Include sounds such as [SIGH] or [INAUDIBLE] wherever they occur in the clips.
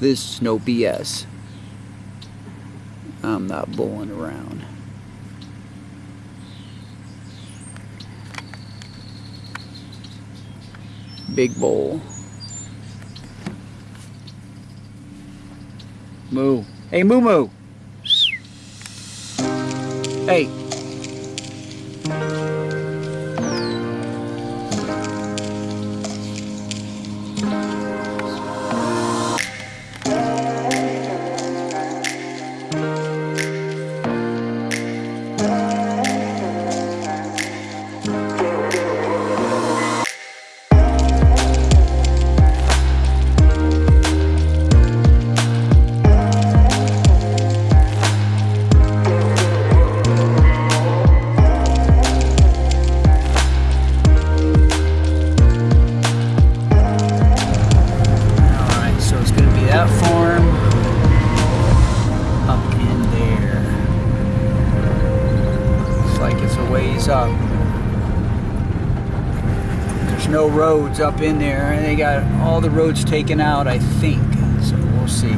This is no BS. I'm not bulling around. Big bowl. Moo. Hey, moo moo. Hey. Roads up in there, and they got all the roads taken out, I think. So we'll see.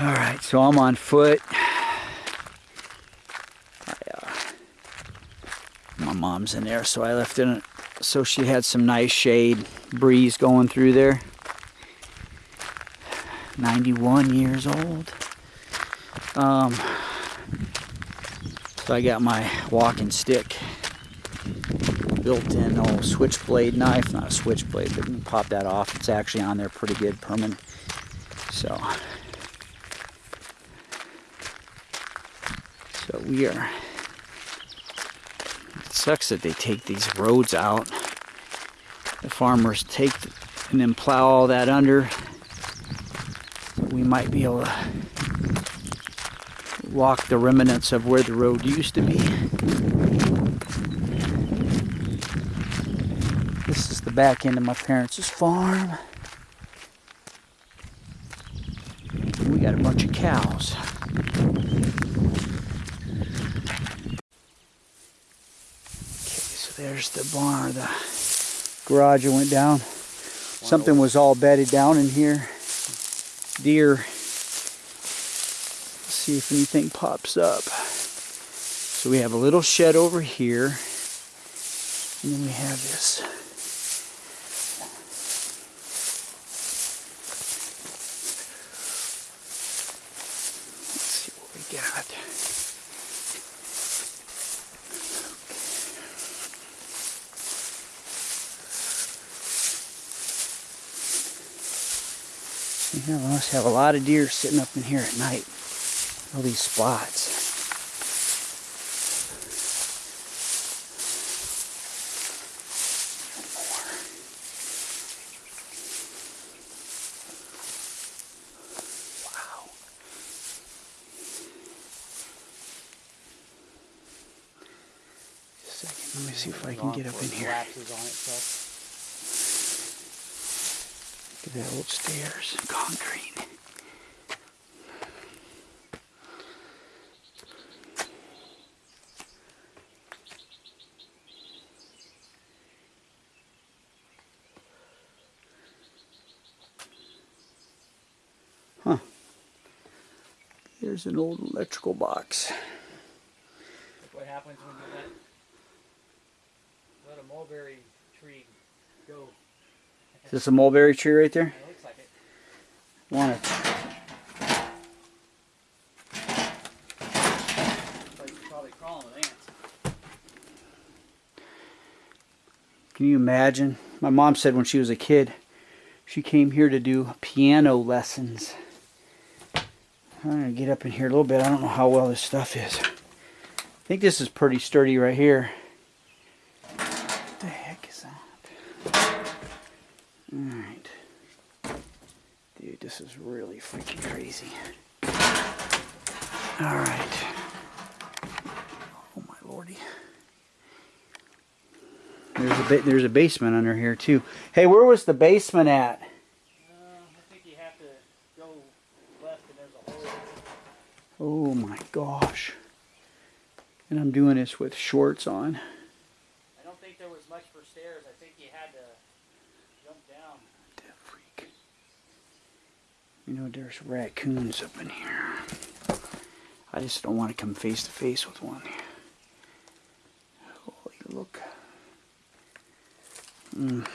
Alright, so I'm on foot. I, [SIGHS] uh, my mom's in there, so I left it so she had some nice shade breeze going through there 91 years old um, so I got my walking stick built-in old switchblade knife not a switchblade but you can pop that off it's actually on there pretty good permanent so so we are it sucks that they take these roads out. The farmers take and then plow all that under. We might be able to walk the remnants of where the road used to be. This is the back into my parents' farm. We got a bunch of cows. Okay, so there's the barn, the garage went down. Something was all bedded down in here. Deer. Let's see if anything pops up. So we have a little shed over here. And then we have this. Let's see what we got. We must have a lot of deer sitting up in here at night. All these spots. Let me see if I can get up in here. At that old stairs, concrete. Huh. There's an old electrical box. What happens when you let, let a mulberry tree? Is this a mulberry tree right there? It looks like it. Want it? It's like you're probably crawling with ants. Can you imagine? My mom said when she was a kid, she came here to do piano lessons. I'm gonna get up in here a little bit. I don't know how well this stuff is. I think this is pretty sturdy right here. What the heck is that? Alright. Dude, this freaking crazy. Alright. Oh my lordy. There's a there's a basement under here too. Hey, where was the basement at? Uh, I think you have to go left and there's a hole. Oh my gosh. And I'm doing this with shorts on. I don't think there was much for stairs. I think you had to jump down. You know, there's raccoons up in here. I just don't want to come face to face with one. Holy look. Mm.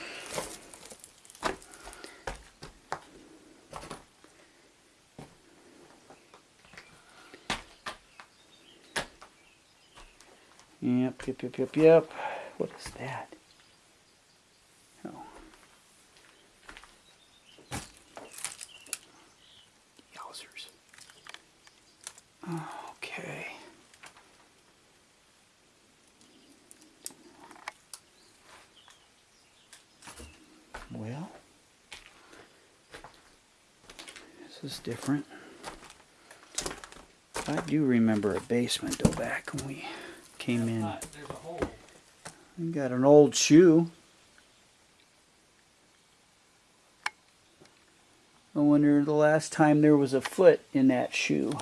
Yep, yep, yep, yep, yep. What is that? Oh. Yowzers. Okay. Well, this is different. I do remember a basement though back when we came in. There's a hole. We got an old shoe. I wonder the last time there was a foot in that shoe.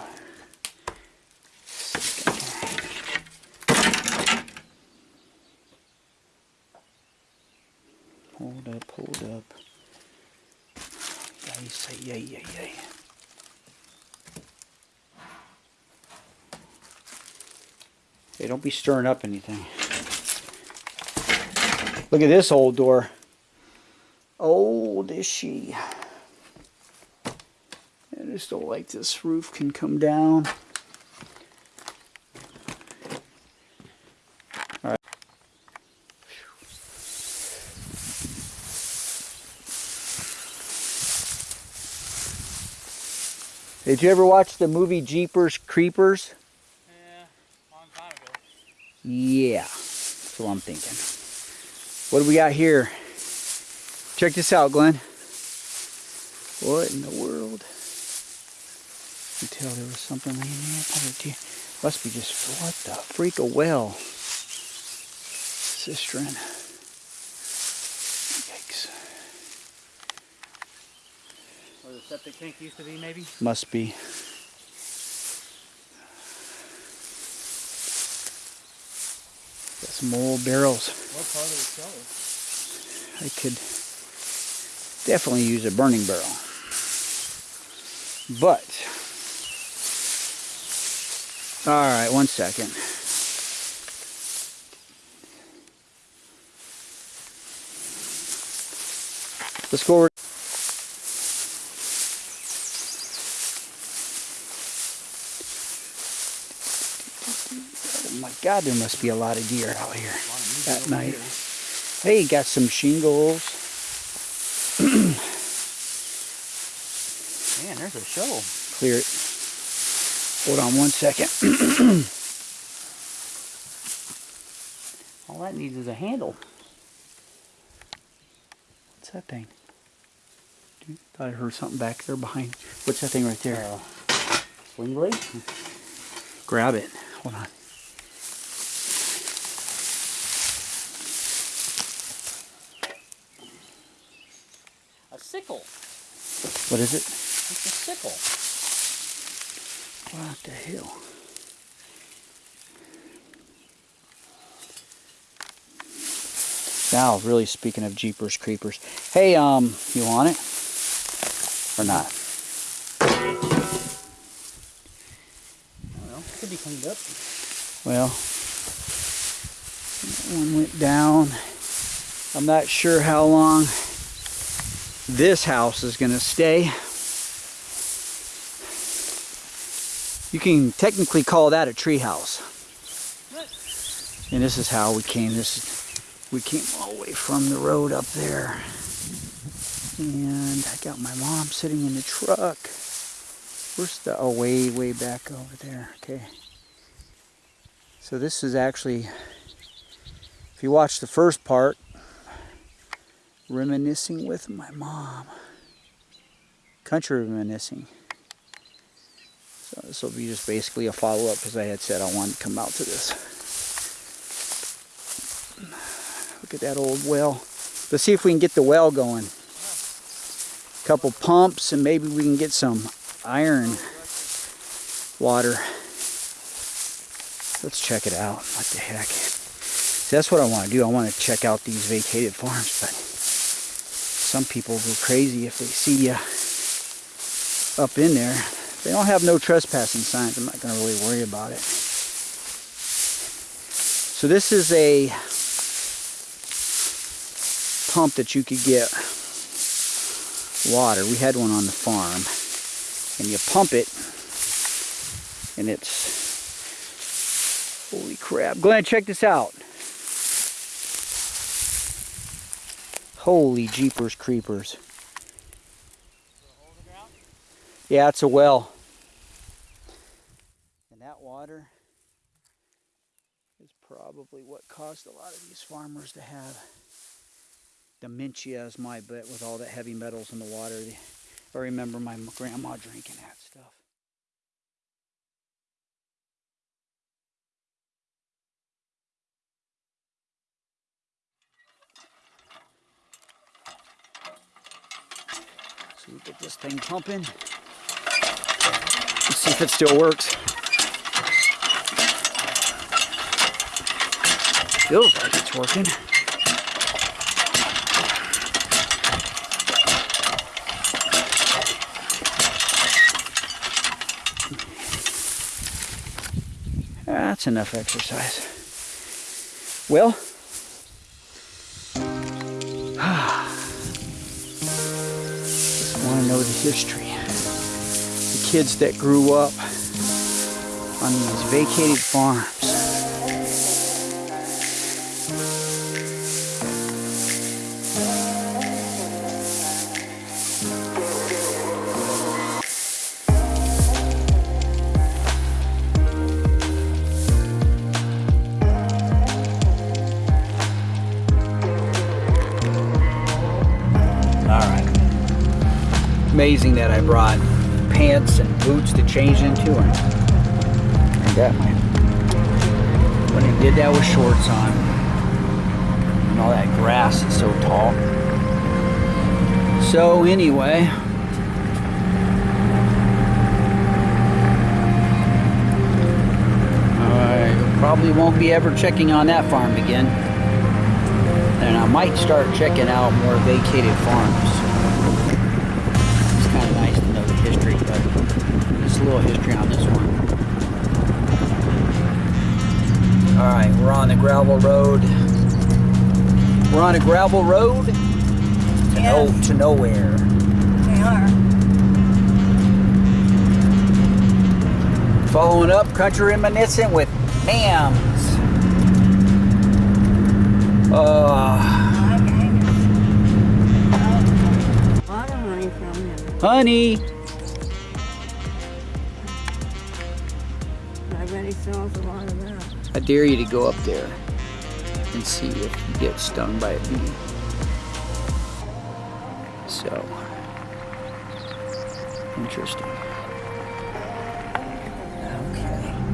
Hold up, hold up. Yay, say yay, yay, yay. Hey, don't be stirring up anything. Look at this old door. Old is she. I just don't like this roof can come down. All right. Did you ever watch the movie Jeepers Creepers? Yeah, long time ago. Yeah, that's what I'm thinking. What do we got here? Check this out, Glenn. What in the world? Tell there was something laying there. Probably. Must be just what the freak a well. Cistern. Yikes. Where the septic tank used to be, maybe? Must be. Got some old barrels. What part of the cellar? I could definitely use a burning barrel. But, all right, one second. Let's go over. Oh my God, there must be a lot of deer out here at night. Hey, got some shingles. Man, there's a shovel. Clear it. Hold on one second. [CLEARS THROAT] All that needs is a handle. What's that thing? Dude, thought I heard something back there behind. What's that thing right there? Uh, swing blade? Grab it. Hold on. A sickle. What is it? It's a sickle. What the hell? Now, really speaking of Jeepers Creepers. Hey, um, you want it? Or not? Well, could be cleaned up. Well, that one went down. I'm not sure how long this house is going to stay. You can technically call that a tree house. And this is how we came. This we came all the way from the road up there. And I got my mom sitting in the truck. Where's the, oh, way, way back over there. Okay. So this is actually, if you watch the first part, reminiscing with my mom. Country reminiscing. This will be just basically a follow-up because I had said I wanted to come out to this. Look at that old well. Let's see if we can get the well going. A Couple pumps and maybe we can get some iron water. Let's check it out. What the heck? See, that's what I want to do. I want to check out these vacated farms, but some people go crazy if they see you up in there. They don't have no trespassing signs. I'm not going to really worry about it. So this is a pump that you could get water. We had one on the farm. And you pump it and it's holy crap. Glenn, check this out. Holy jeepers creepers. Yeah, it's a well. And that water is probably what caused a lot of these farmers to have dementia is my bet with all the heavy metals in the water. I remember my grandma drinking that stuff. So we get this thing pumping. Let's see if it still works. Feels like it's working. That's enough exercise. Well, [SIGHS] just want to know the history. Kids that grew up on these vacated farms. All right. Amazing that I brought pants and boots to change into. And I got. When I did that with shorts on, and all that grass is so tall. So anyway. I probably won't be ever checking on that farm again. And I might start checking out more vacated farms. Little history on this one. Alright, we're on the gravel road. We're on a gravel road to, no, to nowhere. They are. Following up, country reminiscent with Mams. Uh. Honey I dare you to go up there and see if you get stung by a bee. So, interesting. Okay.